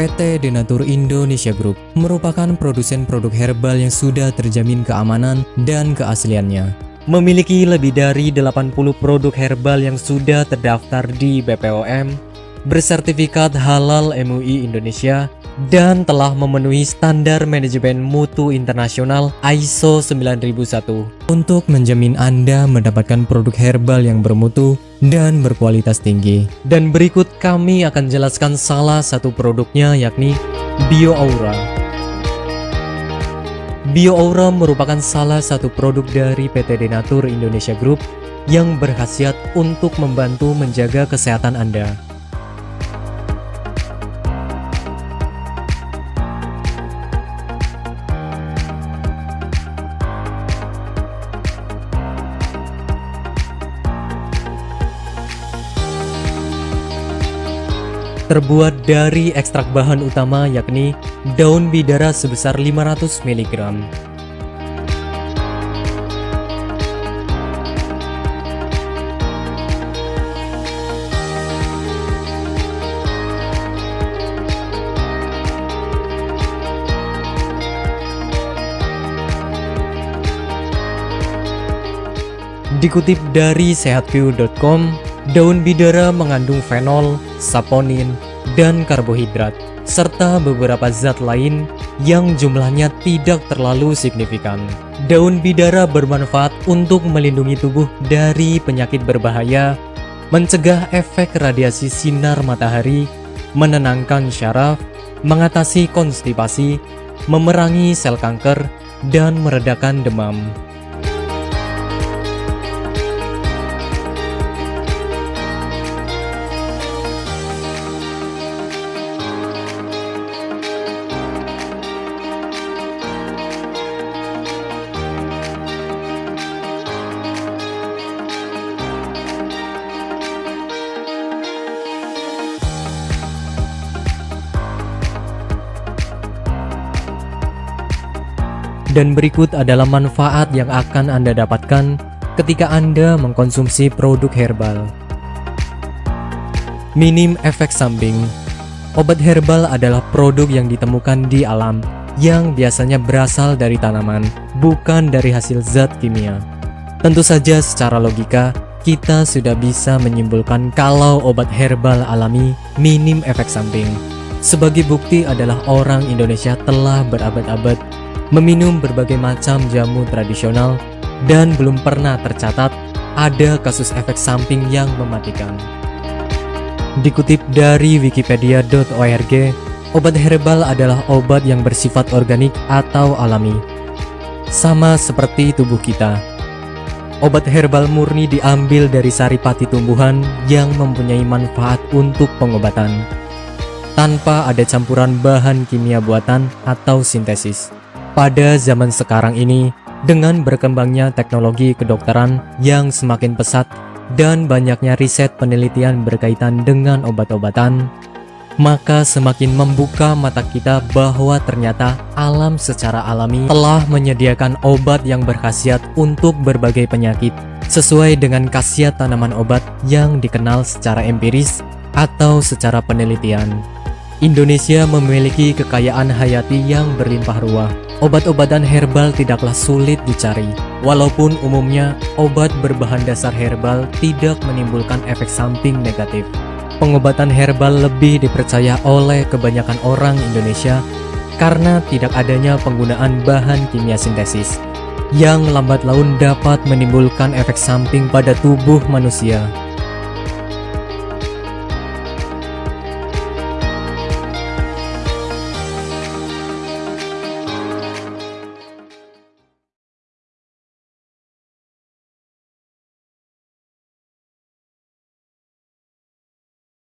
PT Denatur Indonesia Group merupakan produsen produk herbal yang sudah terjamin keamanan dan keasliannya. Memiliki lebih dari 80 produk herbal yang sudah terdaftar di BPOM, bersertifikat halal MUI Indonesia, dan telah memenuhi standar manajemen mutu internasional ISO 9001 untuk menjamin Anda mendapatkan produk herbal yang bermutu dan berkualitas tinggi. Dan berikut kami akan jelaskan salah satu produknya yakni BioAura. BioAura merupakan salah satu produk dari PT Denatur Indonesia Group yang berkhasiat untuk membantu menjaga kesehatan Anda. Terbuat dari ekstrak bahan utama yakni daun bidara sebesar 500 mg. Dikutip dari sehatview.com, Daun bidara mengandung fenol, saponin, dan karbohidrat, serta beberapa zat lain yang jumlahnya tidak terlalu signifikan. Daun bidara bermanfaat untuk melindungi tubuh dari penyakit berbahaya, mencegah efek radiasi sinar matahari, menenangkan syaraf, mengatasi konstipasi, memerangi sel kanker, dan meredakan demam. Dan berikut adalah manfaat yang akan Anda dapatkan ketika Anda mengkonsumsi produk herbal. Minim efek samping Obat herbal adalah produk yang ditemukan di alam yang biasanya berasal dari tanaman, bukan dari hasil zat kimia. Tentu saja secara logika, kita sudah bisa menyimpulkan kalau obat herbal alami minim efek samping. Sebagai bukti adalah orang Indonesia telah berabad-abad meminum berbagai macam jamu tradisional, dan belum pernah tercatat ada kasus efek samping yang mematikan. Dikutip dari wikipedia.org, obat herbal adalah obat yang bersifat organik atau alami. Sama seperti tubuh kita. Obat herbal murni diambil dari saripati tumbuhan yang mempunyai manfaat untuk pengobatan, tanpa ada campuran bahan kimia buatan atau sintesis. Pada zaman sekarang ini, dengan berkembangnya teknologi kedokteran yang semakin pesat dan banyaknya riset penelitian berkaitan dengan obat-obatan, maka semakin membuka mata kita bahwa ternyata alam secara alami telah menyediakan obat yang berkhasiat untuk berbagai penyakit sesuai dengan khasiat tanaman obat yang dikenal secara empiris atau secara penelitian. Indonesia memiliki kekayaan hayati yang berlimpah ruah. Obat-obatan herbal tidaklah sulit dicari. Walaupun umumnya obat berbahan dasar herbal tidak menimbulkan efek samping negatif. Pengobatan herbal lebih dipercaya oleh kebanyakan orang Indonesia karena tidak adanya penggunaan bahan kimia sintesis yang lambat laun dapat menimbulkan efek samping pada tubuh manusia.